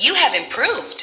You have improved.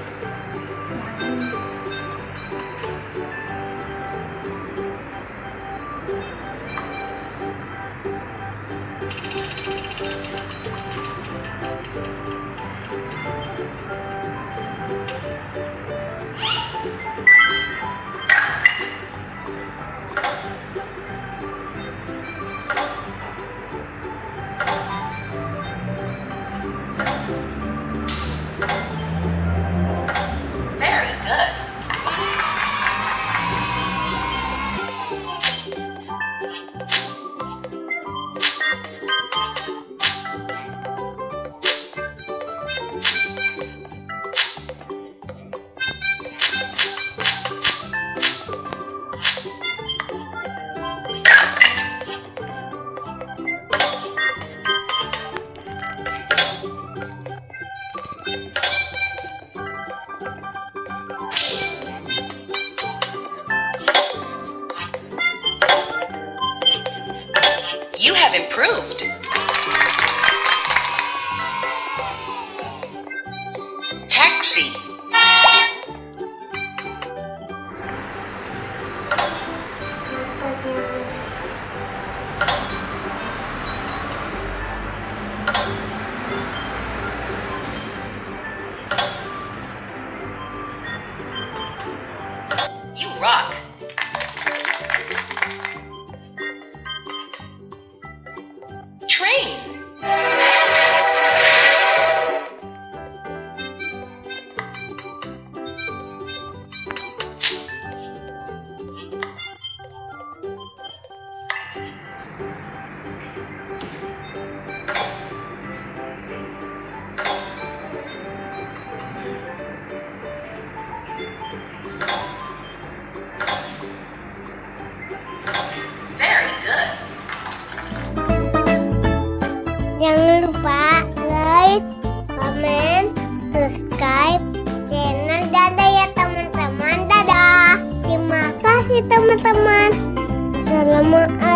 You have improved. Taxi. Very good. Jangan lupa like, comment, subscribe channel Dada ya teman-teman. Dadah. Terima kasih teman-teman. Assalamualaikum.